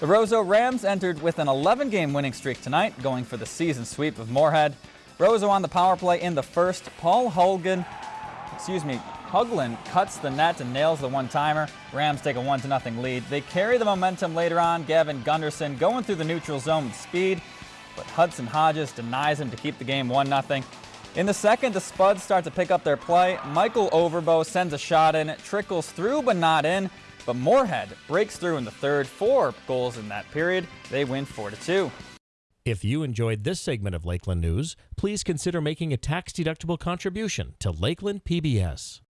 The Roseau Rams entered with an 11-game winning streak tonight, going for the season sweep of Moorhead. Roseau on the power play in the first. Paul Hogan, excuse me, Huglin cuts the net and nails the one-timer. Rams take a 1-0 lead. They carry the momentum later on. Gavin Gunderson going through the neutral zone with speed, but Hudson Hodges denies him to keep the game 1-0. In the second, the Spuds start to pick up their play. Michael Overbo sends a shot in. It trickles through but not in. But Moorhead breaks through in the third. Four goals in that period. They win 4-2. If you enjoyed this segment of Lakeland News, please consider making a tax-deductible contribution to Lakeland PBS.